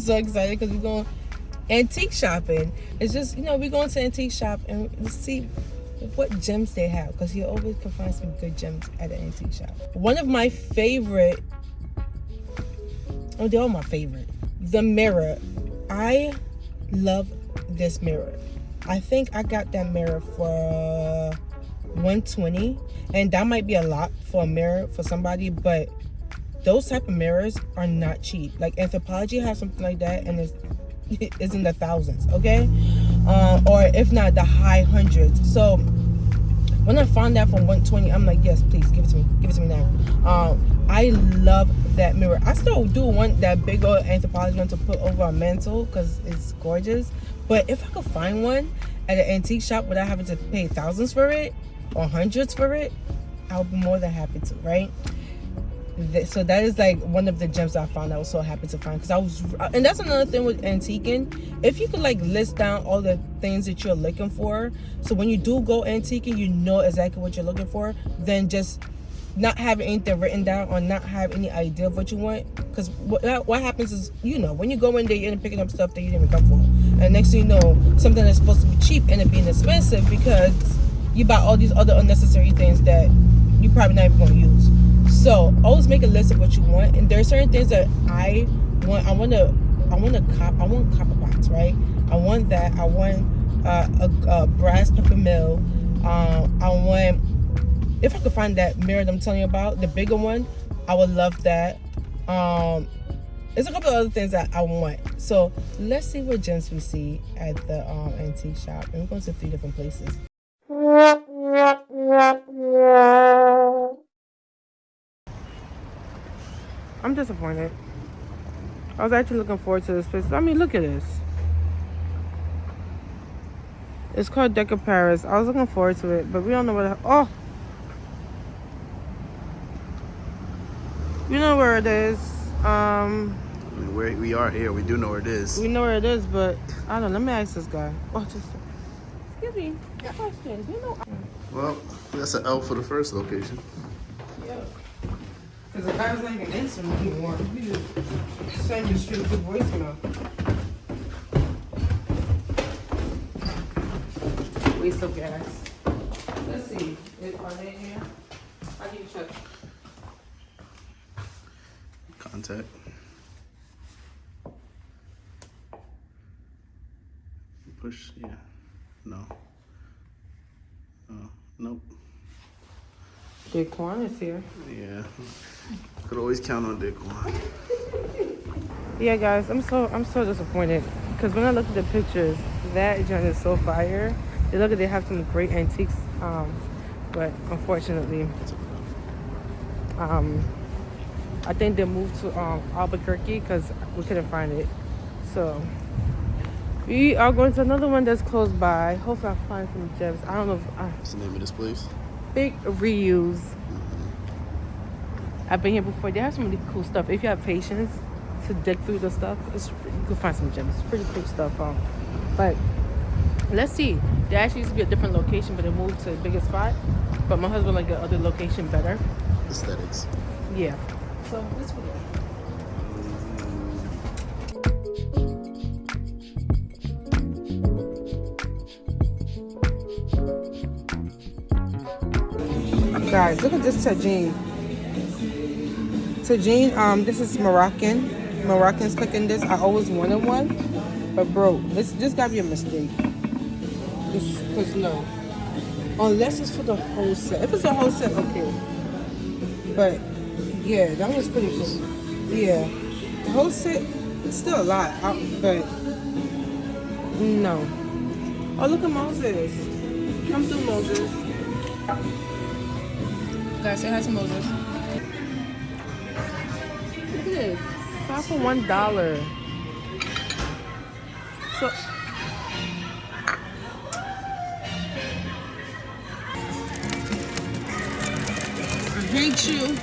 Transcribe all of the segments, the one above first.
so excited because we're going antique shopping. It's just, you know, we're going to antique shop and see what gems they have because you always can find some good gems at an antique shop. One of my favorite, oh, they're all my favorite. The mirror. I love this mirror. I think I got that mirror for 120 and that might be a lot for a mirror for somebody, but those type of mirrors are not cheap. Like Anthropologie has something like that and it's, it's in the thousands, okay? Uh, or if not the high hundreds. So when I found that for 120, I'm like, yes, please give it to me. Give it to me now. Um, I love that mirror. I still do want that big old Anthropologie one to put over a mantle because it's gorgeous. But if I could find one at an antique shop without having to pay thousands for it or hundreds for it, I would be more than happy to, right? So that is like one of the gems I found I was so happy to find because I was uh, and that's another thing with antiquing if you could like list down all the things that you're looking for so when you do go antiquing you know exactly what you're looking for then just not having anything written down or not have any idea of what you want because what, uh, what happens is you know when you go in there you're picking up stuff that you didn't even come for. And next thing you know something that's supposed to be cheap end up being expensive because you buy all these other unnecessary things that you're probably not even going to use so always make a list of what you want and there are certain things that i want i want to i want to cop i want copper pots right? I want that i want uh, a, a, brass pepper mill um, i want if i could find that mirror that i'm telling you about the bigger one i would love that. Um there's a couple of other things that i want. So let's see what gems we see at the um, antique shop and we're going to three different places I'm disappointed. I was actually looking forward to this place. I mean, look at this. It's called Deco Paris. I was looking forward to it, but we don't know where. The, oh, you know where it is. Um, I mean, where we are here, we do know where it is. We know where it is, but I don't know. Let me ask this guy. Oh, just excuse me. Question. You know. Well, that's an L for the first location. Because the guy's not even answering anymore. He just send you straight to voicemail. Waste of gas. Let's see. Are they in here? How do you check? Contact. Push, yeah. No. Oh, nope. Daquan is here. Yeah. Could always count on Daquan. yeah, guys, I'm so I'm so disappointed because when I look at the pictures, that joint is so fire. They look at they have some great antiques, um, but unfortunately, um, I think they moved to um, Albuquerque because we couldn't find it. So we are going to another one that's close by. Hopefully, I find some gems. I don't know. If I, What's the name of this place? Big reuse. I've been here before. They have some really cool stuff. If you have patience to dig through the stuff, it's, you can find some gems. It's pretty cool stuff. Um, but let's see. There actually used to be a different location, but it moved to a bigger spot. But my husband liked the other location better. Aesthetics. Yeah. So let's go. Guys look at this tagine tagine um this is moroccan. Moroccans cooking this. I always wanted one but bro this this gotta be a mistake. Because no. Unless it's for the whole set. If it's a whole set okay. But yeah that was pretty cool yeah. The whole set it's still a lot but no. Oh look at moses. Come through moses Guys, say hi to Moses. Look at this. Five for one dollar. So I hate you.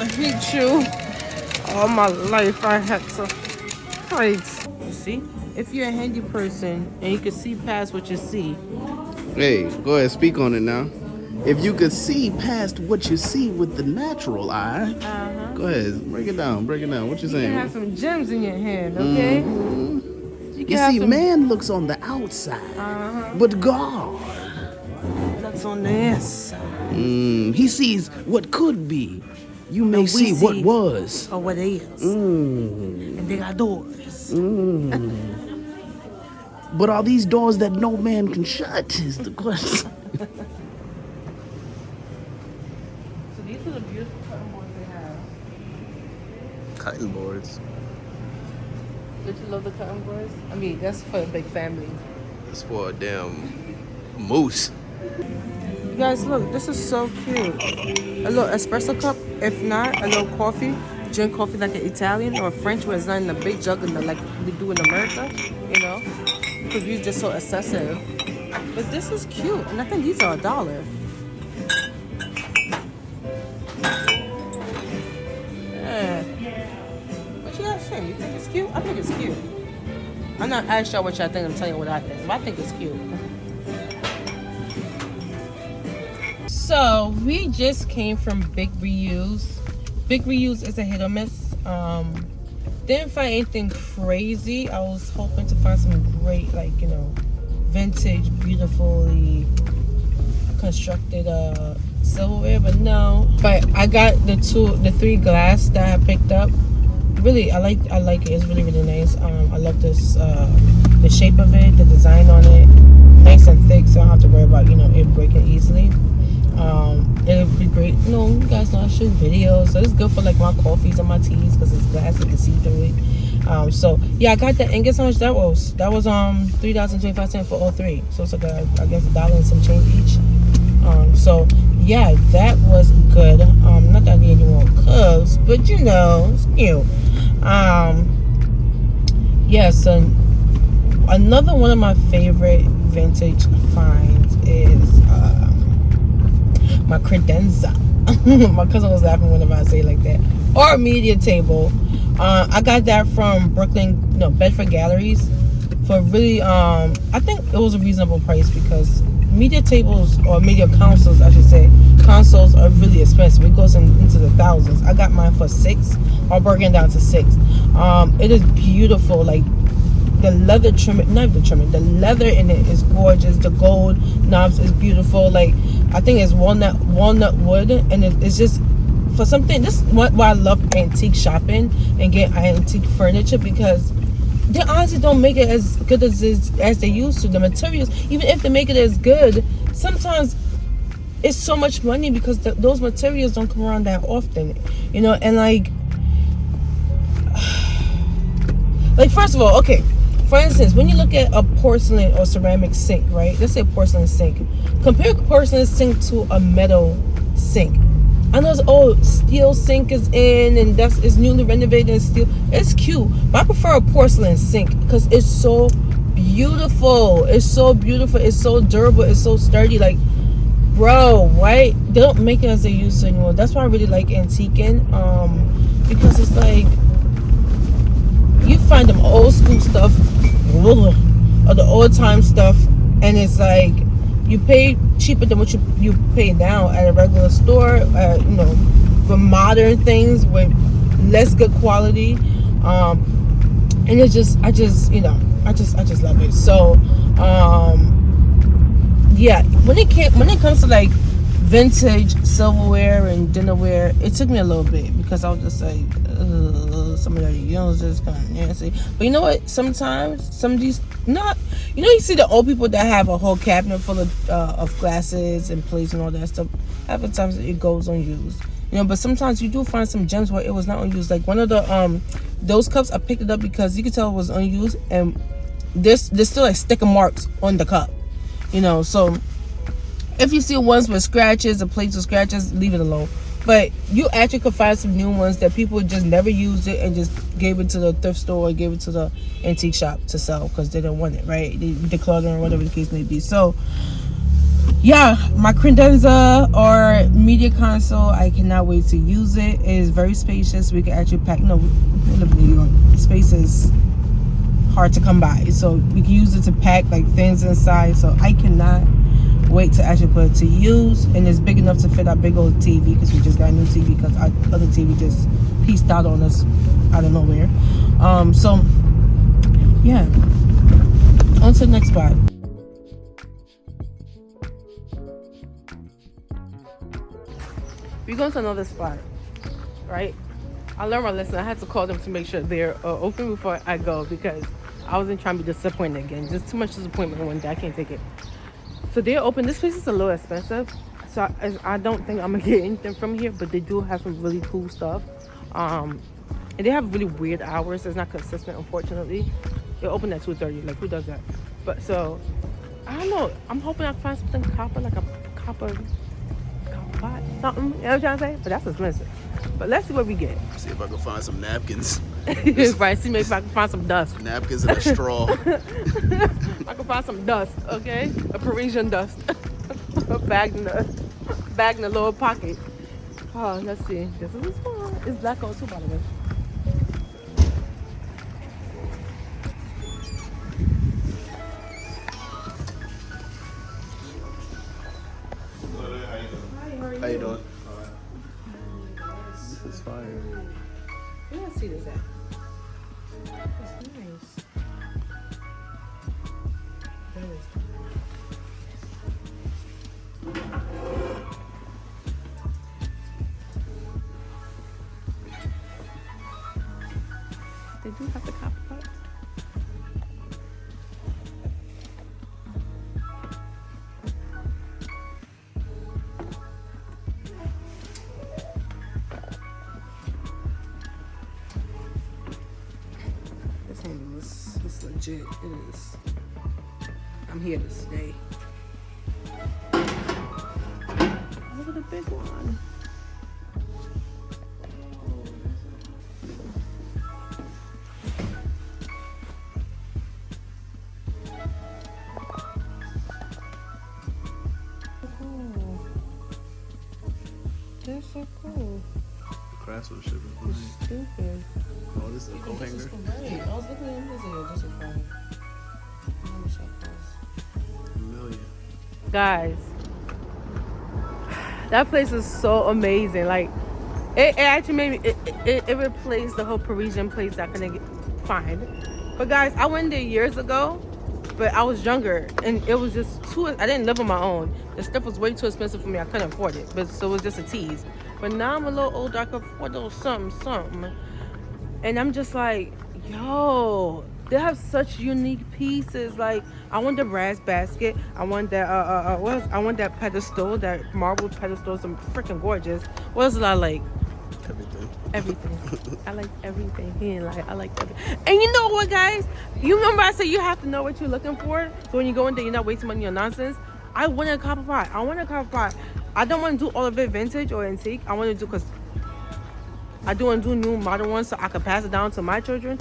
I hate you. All my life I had to fight. You see? If you're a handy person and you can see past what you see. Hey, go ahead, speak on it now. If you could see past what you see with the natural eye, Uh-huh. go ahead, break it down, break it down. What you saying? You have some gems in your hand, okay? Mhm. You You see, some man looks on the outside, Uh-huh. but God, That's on the inside. mm, He sees what could be. You may see what was. Or what is. Mm. And they got doors. But are these doors that no man can shut? Is the question. So these are the beautiful cutting boards they have. Cutting boards. Don't you love the cutting boards? I mean, that's for a big family. It's for a damn moose. You guys, look, this is so cute. A little espresso cup, if not, a little coffee. Drink coffee like an Italian or French, where it's not in a big jug in the, like we do in America, you know? Because we're just so excessive. But this is cute, and I think these are a dollar. I'm not as sure what y'all think. I'm telling you what I think. But I think it's cute. So we just came from Big Reuse. Big Reuse is a hit or miss. Um, didn't find anything crazy. I was hoping to find some great, like you know, vintage, beautifully constructed uh silverware, but no. But I got the two, the three glass that I picked up. Really, I like, I like it. It's really, really nice. Um, I love this, uh, the shape of it, the design on it, nice and thick, so I don't have to worry about you know it breaking easily. Um, it would be great. You know, you guys know I shoot videos, so it's good for like my coffees and my teas because it's glass, you can see through it. Um, so yeah, I got that. And guess how much that was? That was um three dollars twenty five cents for all three. So it's like a, I guess a dollar and some change each. Um, so yeah, that was good. Um, not that I need any more cups, but you know, it's cute. Um, yeah, so another one of my favorite vintage finds is um, my credenza. my cousin was laughing whenever I say like that. Or media table. Uh, I got that from Brooklyn, no, Bedford Galleries for really, um, I think it was a reasonable price because media tables or media consoles, I should say, consoles are really expensive. It goes in, into the thousands. I got mine for six, or broken down to six. Um, it is beautiful, like the leather trim not the trimming the leather in it is gorgeous the gold knobs is beautiful like i think it's walnut walnut wood and it, it's just for something this is why i love antique shopping and get antique furniture because they honestly don't make it as good as as they used to the materials even if they make it as good sometimes it's so much money because th those materials don't come around that often you know and like like first of all okay for instance when you look at a porcelain or ceramic sink right let's say a porcelain sink compare porcelain sink to a metal sink. I know it's oh steel sink is in and that's is newly renovated and steel it's cute but i prefer a porcelain sink because it's so beautiful it's so beautiful it's so durable it's so sturdy like bro right they don't make it as they used to anymore. That's why i really like antiquing um because it's like you find them old school stuff or the old time stuff and it's like you pay cheaper than what you you pay now at a regular store uh, you know for modern things with less good quality um and it's just i just you know i just i just love it. So um yeah when it came when it comes to like vintage silverware and dinnerware it took me a little bit because i was just like some of you know just kind of nasty. But you know what? Sometimes some of these not you know you see the old people that have a whole cabinet full of uh, of glasses and plates and all that stuff? Half the times it goes unused. You know but sometimes you do find some gems where it was not unused. Like one of the um those cups i picked it up because you could tell it was unused and there's there's still like sticker marks on the cup you know so if you see ones with scratches or plates with scratches leave it alone. But you actually could find some new ones that people just never used it and just gave it to the thrift store or gave it to the antique shop to sell because they didn't want it right? They decluttered or whatever the case may be. So yeah my credenza or media console i cannot wait to use it. It is very spacious. We can actually pack no we hard to come by so we can use it to pack like things inside so i cannot wait to actually put it to use. And it's big enough to fit our big old TV because we just got a new TV because our other TV just pieced out on us out of nowhere. Um, so, yeah. On to the next spot. We're going to another spot, right? I learned my lesson. I had to call them to make sure they're uh, open before I go because I wasn't trying to be disappointed again. Just too much disappointment one day. I can't take it. So they're open. This place is a little expensive. So I, I don't think I'm going to get anything from here. But they do have some really cool stuff. Um, and they have really weird hours. It's not consistent, unfortunately. They're open at 2.30. Like, who does that? But so, I don't know. I'm hoping I find something copper, like a copper pot, something. You know what I'm trying to say? But that's expensive. But let's see what we get. See if I can find some napkins. Right, see maybe if I can find some dust. napkins and a straw. I can find some dust, okay? A Parisian dust. a bag in the bag in the lower pocket. Oh, let's see. This is one. It's black gold too, by the way. It's legit. It is. I'm here to stay. Look at the big one. Guys. That place is so amazing. Like it, it actually made me it, it, it replaced the whole parisian place that i couldn't find. But guys i went there years ago but i was younger and it was just too i didn't live on my own. The stuff was way too expensive for me. I couldn't afford it but so it was just a tease. But now i'm a little older. I can afford a little something something. And i'm just like yo they have such unique pieces like i want the brass basket i want that uh uh, uh what else? i want that pedestal that marble pedestal some freaking gorgeous. What else did i like? Everything. everything. I like everything. He didn't like i like everything. And you know what guys? You remember i said you have to know what you're looking for? So when you go in there you're not wasting money on nonsense? I want a copper pot i want a copper pot i don't want to do all of it vintage or antique. I want to do because I do want to do new modern ones so I can pass it down to my children.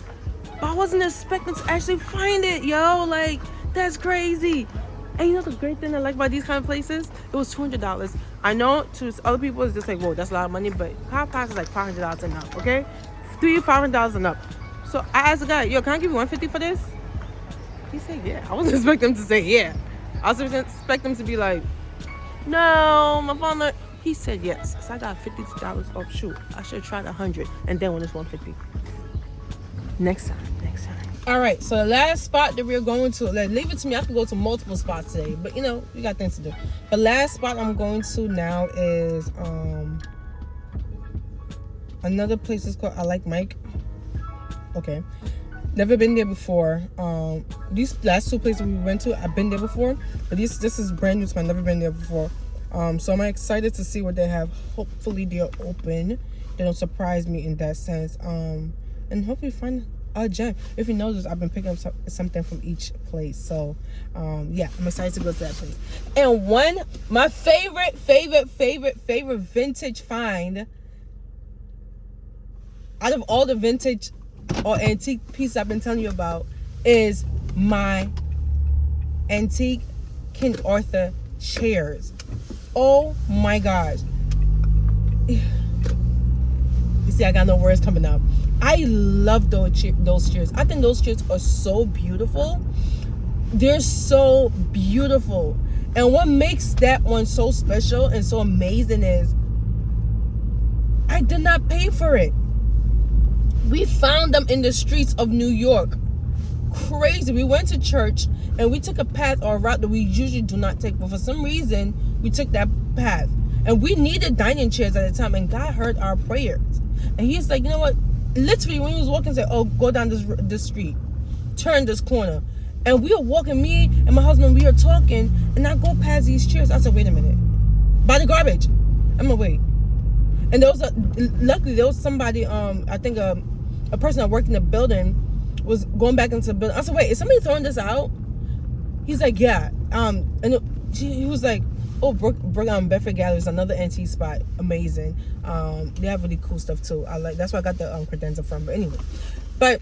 But I wasn't expecting to actually find it, yo. Like, that's crazy. And you know the great thing I like about these kind of places? It was $200. I know to other people it's just like, whoa, that's a lot of money. But Hot Pass is like $500 and up, okay? Three, $500 and up. So I asked the guy, yo, can I give you 150 for this? He said, yeah. I wasn't expecting him to say, yeah. I was expecting him to be like, no, my father. He said yes. So I got fifty dollars off. Shoot, I should have tried a hundred, and then when it's one fifty. Next time, next time. All right. So the last spot that we're going to, like, leave it to me. I can go to multiple spots today, but you know we got things to do. The last spot I'm going to now is um another place is called I Like Mike. Okay. Never been there before. Um, these last two places we went to, I've been there before, but this this is brand new to me. I've never been there before. Um, so I'm excited to see what they have. Hopefully they're open. They don't surprise me in that sense. Um, and hopefully find a gem. If you notice, I've been picking up some, something from each place. So um, yeah, I'm excited to go to that place. And one, my favorite, favorite, favorite, favorite vintage find out of all the vintage or antique pieces I've been telling you about is my antique King Arthur chairs. Oh my gosh. You see, I got no words coming out. I love those those chairs. I think those chairs are so beautiful. They're so beautiful. And what makes that one so special and so amazing is I did not pay for it. We found them in the streets of New York. Crazy. We went to church and we took a path or a route that we usually do not take, but for some reason we took that path. And we needed dining chairs at the time, and God heard our prayers. And He's like, you know what? Literally, when He was walking, said, "Oh, go down this this street, turn this corner." And we were walking, me and my husband, we were talking, and I go past these chairs. I said, "Wait a minute, by the garbage." I'm gonna wait. And there was a luckily there was somebody, um, I think a a person that worked in the building was going back into the building. I said, "Wait, is somebody throwing this out?" He's like, "Yeah." Um, and it, she, he was like, "Oh, Brook, Brook um, Bedford Gallery is another antique spot. Amazing. Um, they have really cool stuff too. I like. That's where I got the um, credenza from. But anyway, but."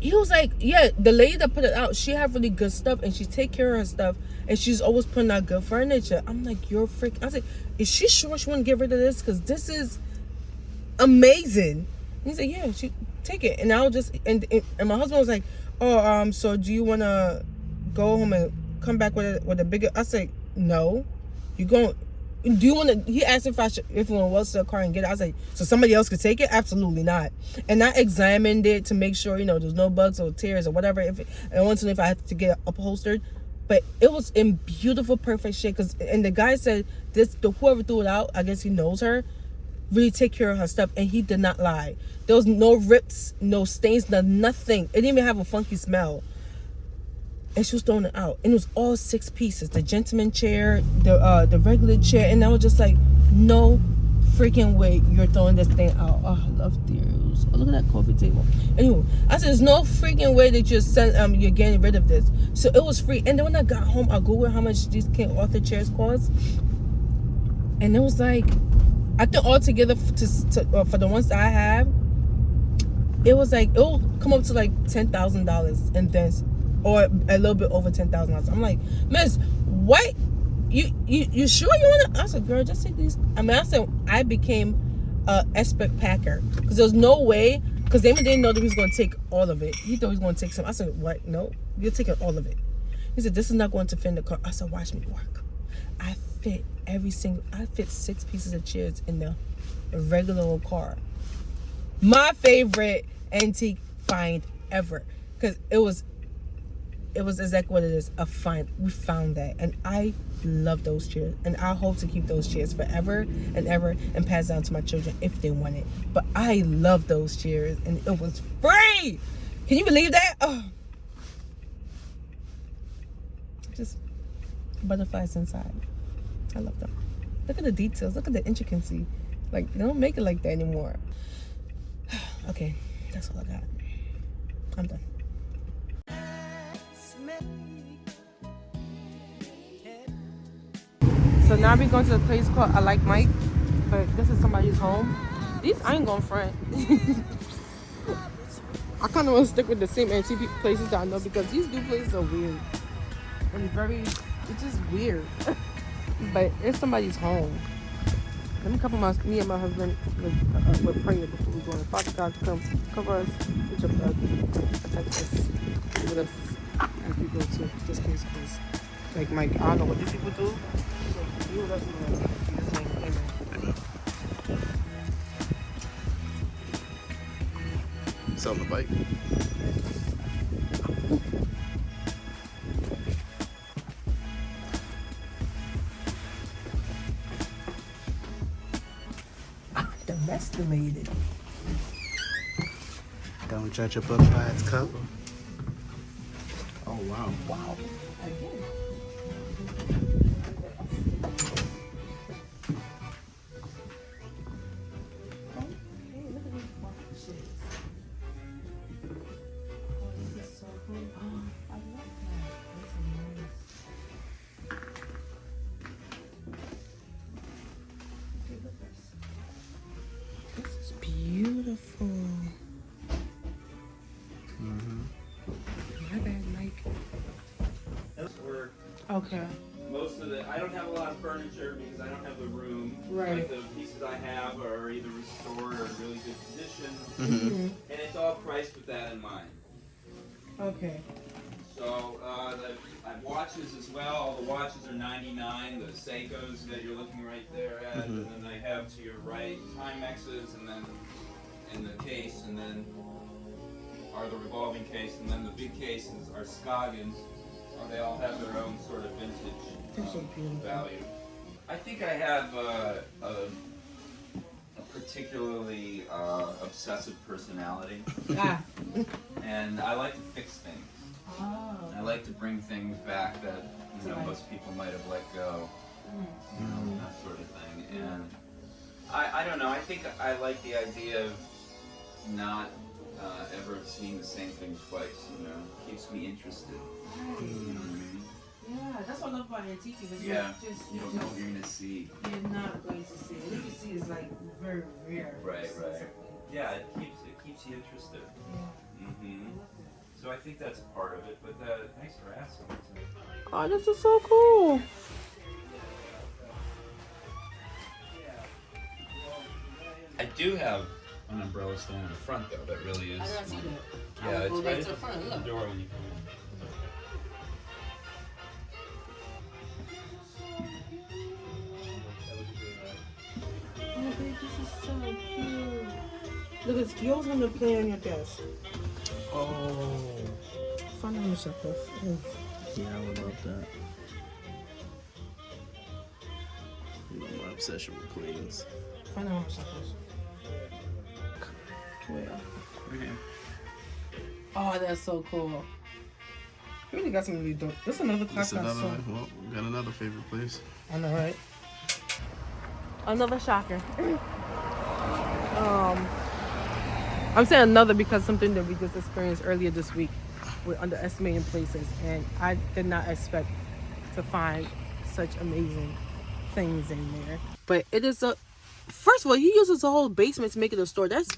he was like, yeah, the lady that put it out, she have really good stuff and she take care of her stuff and she's always putting out good furniture. I'm like, you're freak. I was like, is she sure she want to get rid of this? Because this is amazing. And he said, yeah, she take it. And I'll just and and my husband was like, oh, um, so do you want to go home and come back with a with a bigger? I said, no, you going. Do you want to? He asked if I should, if we want to what's the car and get it. I was like, so somebody else could take it? Absolutely not. And I examined it to make sure you know there's no bugs or tears or whatever. If it, I wanted to know if I had to get upholstered, but it was in beautiful, perfect shape. Cause and the guy said this, the whoever threw it out, I guess he knows her, really take care of her stuff, and he did not lie. There was no rips, no stains, no nothing. It didn't even have a funky smell and she was throwing it out. And it was all six pieces the gentleman chair the uh the regular chair and i was just like no freaking way you're throwing this thing out. Oh i love these. Oh, look at that coffee table. Anyway i said there's no freaking way that you're send, um you're getting rid of this. So it was free. And then when i got home i googled how much these king arthur chairs cost. And it was like i think altogether for, to, to, uh, for the ones i have it was like it'll come up to like ten thousand dollars and then or a little bit over ten thousand dollars. I'm like, Miss, what? You you you sure you wanna? I said, girl, just take these. I mean, I said I became a expert packer because there's no way. Because Damon didn't know that he was going to take all of it. He thought he was going to take some. I said, what? No, you're taking all of it. He said, this is not going to fit in the car. I said, watch me work. I fit every single. I fit six pieces of chairs in the regular old car. My favorite antique find ever because it was it was exactly what it is a find we found that. And i love those chairs and i hope to keep those chairs forever and ever and pass down to my children if they want it. But i love those chairs and it was free! Can you believe that? Oh. Just butterflies inside. I love them. Look at the details. Look at the intricacy. Like they don't make it like that anymore. Okay that's all i got. I'm done So now we're going to the place called I Like Mike, but this is somebody's home. These I ain't going front. I kind of want to stick with the same antique places that I know because these new places are weird and very, it's just weird. but it's somebody's home. Let me cover my, me and my husband with, uh, with prayer before we go in. Father God, come cover us with your blood, protect us, with us as we go to this place, please. Like Mike, I don't know what these people do. Selling the bike. Domesticated. Don't judge a book by its cover. Oh wow. Wow. This Okay. most of the, I don't have a lot of furniture because I don't have the room. Right. Like the pieces I have are either restored or in really good condition, Mm-hmm. and it's all priced with that in mind. Okay. So uh, the I have watches as well. All the watches are 99. The Seikos that you're looking right there at, and then I have to your right Timexes, and then in the case, and then are the revolving case, and then the big cases are Scoggins. Uh, they all have their own sort of vintage They're so um, beautiful. value. I think I have uh, a, a particularly uh, obsessive personality, Ah. and I like to fix things. Oh. I like to bring things back that you know Right. most people might have let go, you know, that sort of thing. And I, I don't know. I think I like the idea of not uh, ever seeing the same thing twice. You know, keeps me interested. You know what I mean? Yeah, that's what I love about antique because Yeah. you're just, You you're, don't know just what you're gonna see. you're not going to see it. What you see is like very rare. Right, right. Yeah, it keeps it keeps you interested. Yeah. hmm So I think that's part of it. But uh, thanks for asking. Oh, this is so cool. I do have an umbrella stand in the front though. That really is. I don't see that. Yeah, I it's right back at to the front. the door when you come in. So cute. Look, it's yours when to play on your desk. Oh. Find on the shelf. Mm. Yeah, I would love that. You know my obsession with queens. Find on the shelf. Where? Right here. Oh, that's so cool. You really got some really dope. This is another class That's I another saw. one. Well, we got another favorite place. I know, right? Another shocker. um, I'm saying another because something that we just experienced earlier this week with underestimating places, and I did not expect to find such amazing things in there. But it is a. First of all, he uses the whole basement to make it a store. That's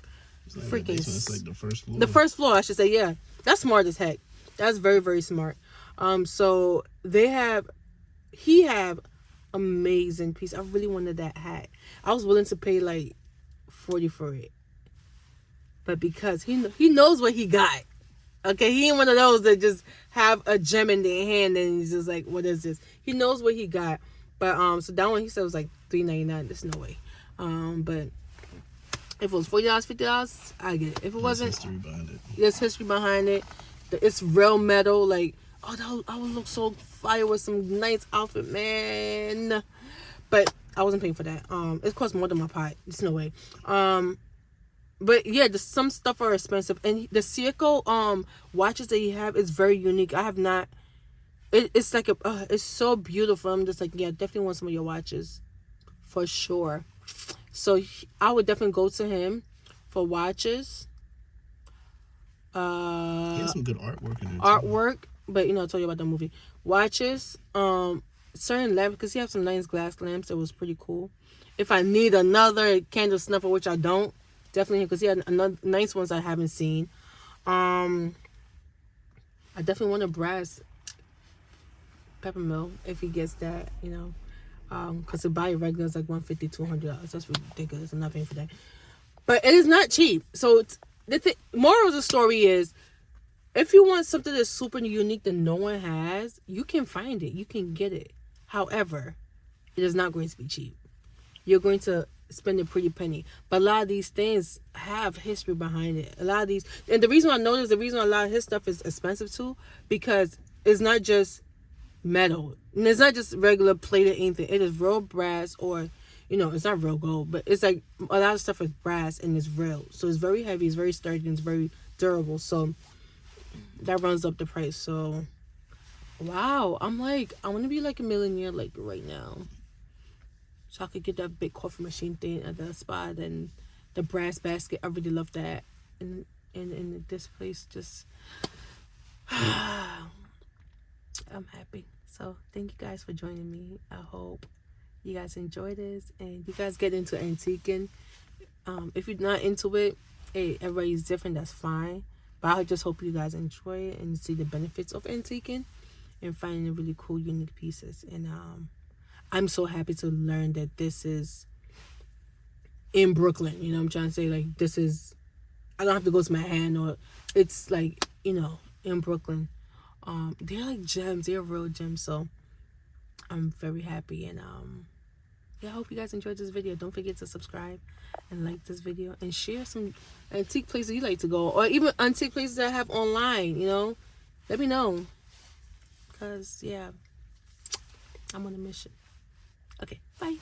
not freaking. the basement, like the first floor. The first floor, I should say, yeah. That's smart as heck. That's very, very smart. Um, so they have he have amazing piece. I really wanted that hat. I was willing to pay like forty for it. But because he he knows what he got. Okay, he ain't one of those that just have a gem in their hand and he's just like, what is this? He knows what he got. But um so that one he said was like three ninety nine. There's no way. Um but if it was forty dollars, fifty dollars, I get it. If it There's wasn't, history behind it. there's history behind it. It's real metal. Like, oh, that would, I would look so fire with some nice outfit, man. But I wasn't paying for that. Um, it cost more than my pot. There's no way. Um, but yeah, the, some stuff are expensive, and the Seiko um watches that you have is very unique. I have not. It, it's like a, uh, it's so beautiful. I'm just like, yeah, definitely want some of your watches, for sure. So he- I would definitely go to him for watches. Uh, He has some good artwork in there. artwork, but you know, I told you about the movie. Watches, um, certain lamps because he has some nice glass lamps that was pretty cool. If I need another candle snuffer, which I don't, definitely because he had another nice ones I haven't seen. Um, I definitely want a brass peppermill if he gets that, you know. Um, because to buy a regular is like 150 dollars. That's ridiculous. I'm not paying for that. But it is not cheap. So the th- moral of the story is if you want something that's super unique that no one has, you can find it. You can get it. However, it is not going to be cheap. You're going to spend a pretty penny. But a lot of these things have history behind it. A lot of these, and the reason I know this, the reason a lot of his stuff is expensive too, because it's not just metal. And it's not just regular plated anything. It is real brass or, you know, it's not real gold, but it's like a lot of stuff is brass and it's real. So it's very heavy, it's very sturdy, and it's very durable. So that runs up the price. So wow, I'm like, I want to be like a millionaire like right now. So I could get that big coffee machine thing at the spot and the brass basket. I really love that. And and, and this place just I'm happy. So thank you guys for joining me. I hope you guys enjoy this and you guys get into antiquing. Um, if you're not into it, hey, everybody's different. That's fine. But I just hope you guys enjoy it and see the benefits of antiquing and finding really cool, unique pieces. And um, I'm so happy to learn that this is in Brooklyn. You know, I'm trying to say like this is. I don't have to go to Manhattan or it's like you know in Brooklyn. Um, they're like gems. They're real gems. So I'm very happy and um yeah, I hope you guys enjoyed this video. Don't forget to subscribe and like this video and share some antique places you like to go or even antique places that I have online, you know. Let me know. Cause yeah, I'm on a mission. Okay, bye.